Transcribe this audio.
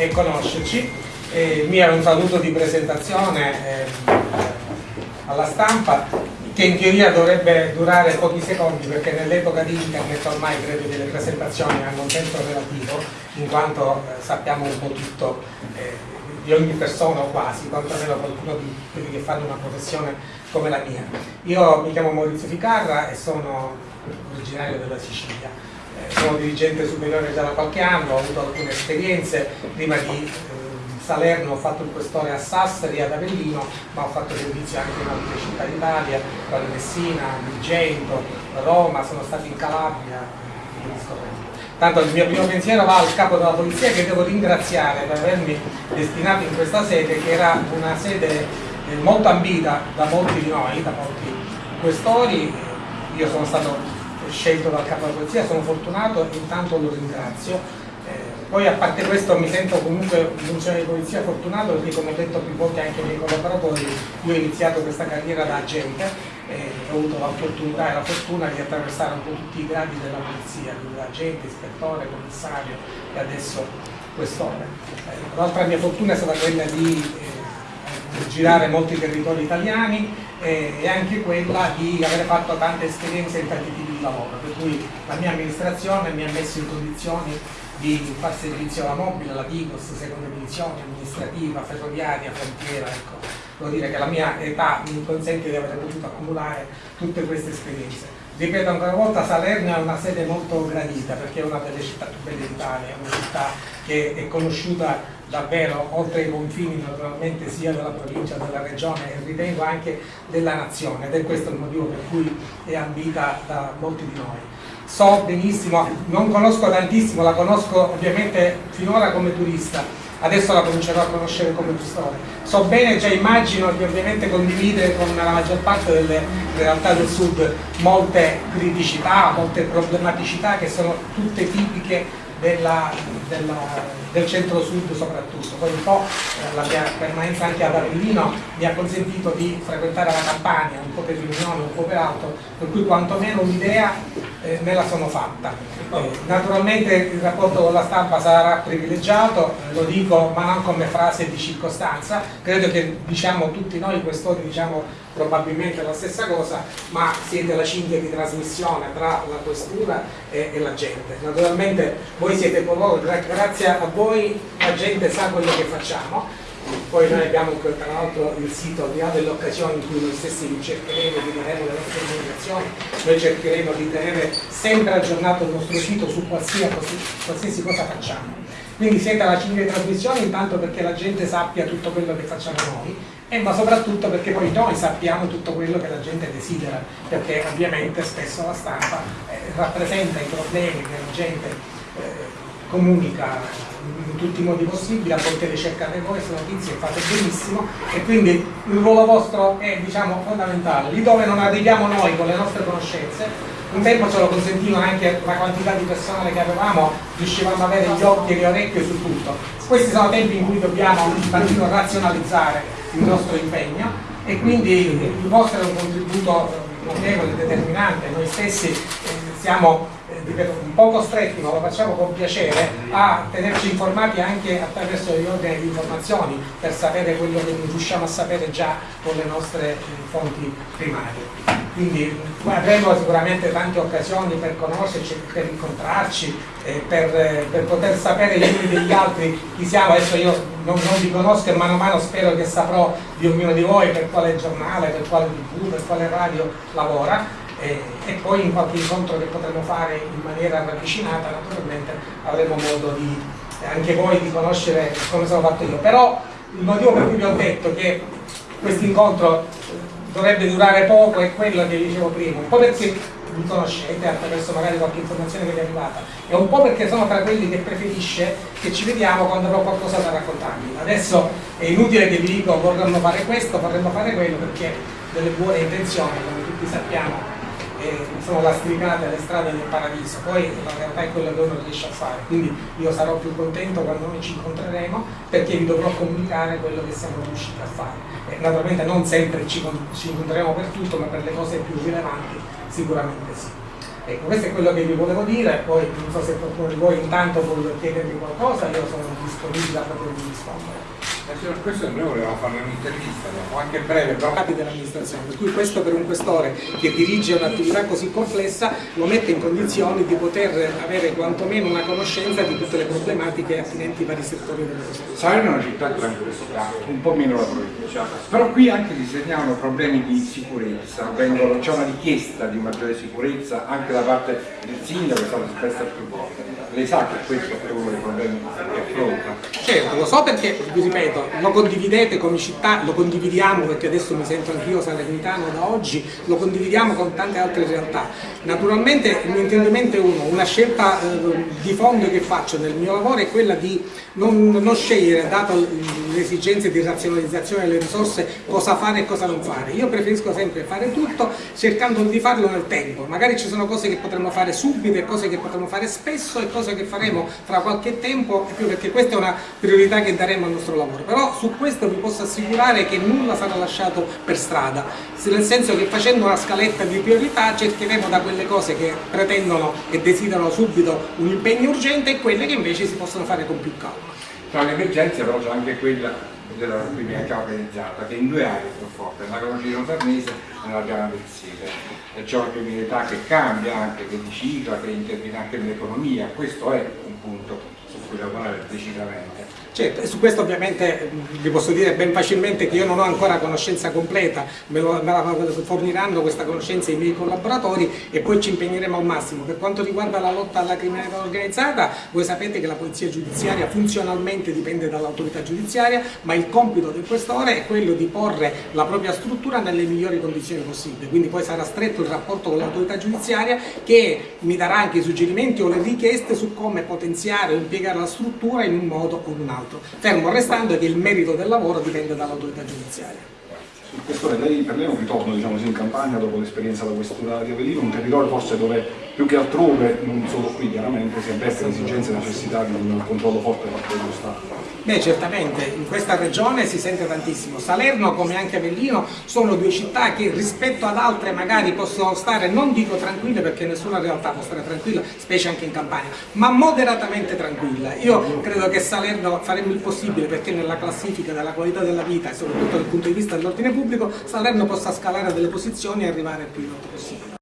e conoscerci. Il mio è un saluto di presentazione eh, alla stampa che in teoria dovrebbe durare pochi secondi perché nell'epoca di internet ormai credo che le presentazioni hanno un tempo relativo in quanto eh, sappiamo un po' tutto eh, di ogni persona o quasi, quantomeno qualcuno di quelli che fanno una professione come la mia. Io mi chiamo Maurizio Ficarra e sono originario della Sicilia. Eh, sono dirigente superiore già da qualche anno, ho avuto alcune esperienze prima di eh, Salerno ho fatto il questore a Sassari, ad Avellino, ma ho fatto servizio anche in altre città d'Italia, quale Messina, Vigento, Roma, sono stato in Calabria, Tanto il mio primo pensiero va al capo della polizia che devo ringraziare per avermi destinato in questa sede, che era una sede eh, molto ambita da molti di noi, da molti questori. Io sono stato scelto dal capo della polizia, sono fortunato e intanto lo ringrazio poi a parte questo mi sento comunque in funzione di polizia fortunato perché come ho detto più volte anche ai miei collaboratori, io ho iniziato questa carriera da agente e ho avuto l'opportunità e la fortuna di attraversare un po' tutti i gradi della polizia, quindi agente, ispettore, commissario e adesso quest'ora. Eh, l'altra mia fortuna è stata quella di eh, girare molti territori italiani eh, e anche quella di aver fatto tante esperienze in tanti tipi di lavoro, per cui la mia amministrazione mi ha messo in condizioni di far servizio alla mobile, alla Digos, seconda divisione, amministrativa, ferroviaria, frontiera, ecco. Devo dire che la mia età mi consente di aver potuto accumulare tutte queste esperienze. Ripeto ancora una volta, Salerno è una sede molto gradita perché è una delle città più belle d'Italia, una città che è conosciuta davvero oltre i confini naturalmente sia della provincia, della regione e ritengo anche della nazione. Ed è questo il motivo per cui è ambita da molti di noi. So benissimo, non conosco tantissimo, la conosco ovviamente finora come turista, adesso la comincerò a conoscere come custode. So bene, già immagino che ovviamente condivide con la maggior parte delle realtà del sud molte criticità, molte problematicità che sono tutte tipiche della, della, del centro-sud soprattutto. Poi un po' eh, la mia permanenza anche ad Avellino mi ha consentito di frequentare la Campania, un po' per riunione, un po' per altro, per cui quantomeno un'idea eh, me la sono fatta. Eh, naturalmente il rapporto con la stampa sarà privilegiato, eh, lo dico ma non come frase di circostanza, credo che diciamo tutti noi questori diciamo probabilmente la stessa cosa, ma siete la cinghia di trasmissione tra la questura e, e la gente. Naturalmente voi siete coloro, grazie a voi la gente sa quello che facciamo, poi noi abbiamo tra l'altro il sito di là delle occasioni in cui noi stessi cercheremo di daremo le nostre comunicazioni, noi cercheremo di tenere sempre aggiornato il nostro sito su qualsiasi, qualsiasi cosa facciamo. Quindi siete alla cinghia di trasmissione intanto perché la gente sappia tutto quello che facciamo noi, e ma soprattutto perché poi noi sappiamo tutto quello che la gente desidera, perché ovviamente spesso la stampa eh, rappresenta i problemi che la gente eh, comunica in tutti i modi possibili, a volte le cercate voi queste notizie, fate benissimo e quindi il ruolo vostro è diciamo, fondamentale. Lì dove non arriviamo noi con le nostre conoscenze, un tempo ce lo consentivano anche la quantità di personale che avevamo, riuscivamo ad avere gli occhi e le orecchie su tutto. Questi sono tempi in cui dobbiamo un razionalizzare il nostro impegno e quindi il vostro è un contributo notevole, determinante, noi stessi eh, siamo eh, un po' costretti, ma lo facciamo con piacere, a tenerci informati anche attraverso gli ordini di informazioni per sapere quello che riusciamo a sapere già con le nostre eh, fonti primarie. Quindi avremo sicuramente tante occasioni per conoscerci, per incontrarci, eh, per, eh, per, poter sapere gli uni degli altri chi siamo. Adesso io non, non vi conosco e mano a mano spero che saprò di ognuno di voi per quale giornale, per quale tv, per quale radio lavora e, e, poi in qualche incontro che potremo fare in maniera ravvicinata naturalmente avremo modo di, anche voi di conoscere come sono fatto io. Però il motivo per cui vi ho detto che questo incontro dovrebbe durare poco è quello che dicevo prima, un po' perché mi conoscete attraverso magari qualche informazione che vi è arrivata e un po' perché sono tra quelli che preferisce che ci vediamo quando avrò qualcosa da raccontarvi. Adesso è inutile che vi dico vorremmo fare questo, vorremmo fare quello perché delle buone intenzioni, come tutti sappiamo, eh, sono lastricate le strade del paradiso, poi la realtà è quella che uno riesce a fare, quindi io sarò più contento quando noi ci incontreremo perché vi dovrò comunicare quello che siamo riusciti a fare. E naturalmente non sempre ci, ci incontreremo per tutto, ma per le cose più rilevanti sicuramente sì. Ecco, questo è quello che vi volevo dire, poi non so se qualcuno di voi intanto vuole chiedermi qualcosa, io sono disponibile a potervi rispondere. Eh, signor questo noi volevamo fare un'intervista, no? anche breve, però capi dell'amministrazione, per cui questo per un questore che dirige un'attività così complessa lo mette in condizioni di poter avere quantomeno una conoscenza di tutte le problematiche attinenti ai vari settori delle cose. Salerno è una città tranquilla, un po' meno la provincia, però qui anche si segnalano problemi di sicurezza, c'è una richiesta di maggiore sicurezza anche da parte del sindaco, è stato espressa più volte. Lei sa che questo è uno dei problemi che affronta? Certo, lo so perché, vi ripeto, lo condividete come città, lo condividiamo perché adesso mi sento anch'io salernitano da oggi, lo condividiamo con tante altre realtà. Naturalmente il mio intendimento è uno, una scelta eh, di fondo che faccio nel mio lavoro è quella di non, non scegliere, dato le esigenze di razionalizzazione delle risorse, cosa fare e cosa non fare. Io preferisco sempre fare tutto cercando di farlo nel tempo, magari ci sono cose che potremmo fare subito e cose che potremmo fare spesso e cose che faremo tra qualche tempo, perché questa è una priorità che daremo al nostro lavoro però su questo vi posso assicurare che nulla sarà lasciato per strada, nel senso che facendo una scaletta di priorità cercheremo da quelle cose che pretendono e desiderano subito un impegno urgente e quelle che invece si possono fare con più calma. Tra le emergenze però c'è anche quella della criminalità organizzata che in due aree più forte, nella Cologino Sarnese e nella Piana del Sile. C'è una criminalità che cambia, anche che ricicla, che interviene anche nell'economia, questo è un punto su cui lavorare decisamente. Certo, e su questo ovviamente vi posso dire ben facilmente che io non ho ancora conoscenza completa, me, lo, me la forniranno questa conoscenza i miei collaboratori e poi ci impegneremo al massimo. Per quanto riguarda la lotta alla criminalità organizzata, voi sapete che la polizia giudiziaria funzionalmente dipende dall'autorità giudiziaria, ma il compito del questore è quello di porre la propria struttura nelle migliori condizioni possibili, quindi poi sarà stretto il rapporto con l'autorità giudiziaria che mi darà anche i suggerimenti o le richieste su come potenziare o impiegare la struttura in un modo o in un altro fermo restando che il merito del lavoro dipende dall'autorità giudiziaria. Questore, lei, per lei è un ritorno diciamo, in campagna dopo l'esperienza da questura di Avellino, un territorio forse dove più che altrove, non solo qui chiaramente, si avverte l'esigenza e necessità di un controllo forte da parte dello Stato. Beh certamente, in questa regione si sente tantissimo. Salerno come anche Avellino sono due città che rispetto ad altre magari possono stare, non dico tranquille perché nessuna realtà può stare tranquilla, specie anche in campagna, ma moderatamente tranquilla. Io credo che Salerno faremo il possibile perché nella classifica della qualità della vita e soprattutto dal punto di vista dell'ordine pubblico Salerno possa scalare delle posizioni e arrivare il più in alto possibile.